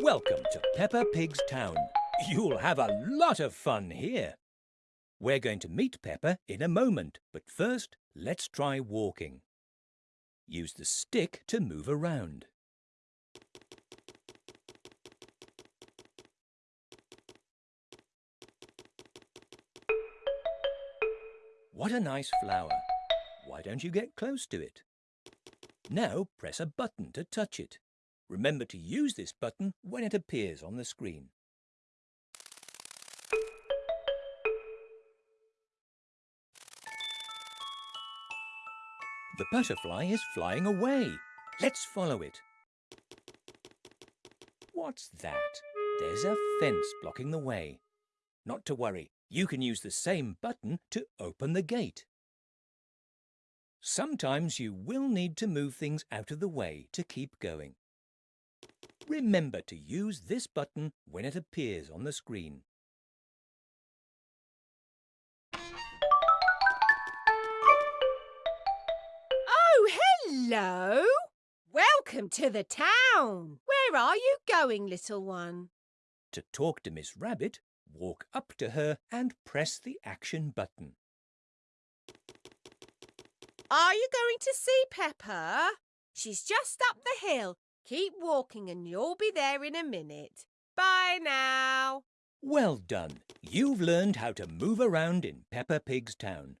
Welcome to Peppa Pig's town. You'll have a lot of fun here. We're going to meet Peppa in a moment, but first let's try walking. Use the stick to move around. What a nice flower. Why don't you get close to it? Now press a button to touch it. Remember to use this button when it appears on the screen. The butterfly is flying away. Let's follow it. What's that? There's a fence blocking the way. Not to worry, you can use the same button to open the gate. Sometimes you will need to move things out of the way to keep going. Remember to use this button when it appears on the screen. Oh, hello! Welcome to the town. Where are you going, little one? To talk to Miss Rabbit, walk up to her and press the action button. Are you going to see Peppa? She's just up the hill. Keep walking and you'll be there in a minute. Bye now. Well done. You've learned how to move around in Peppa Pig's town.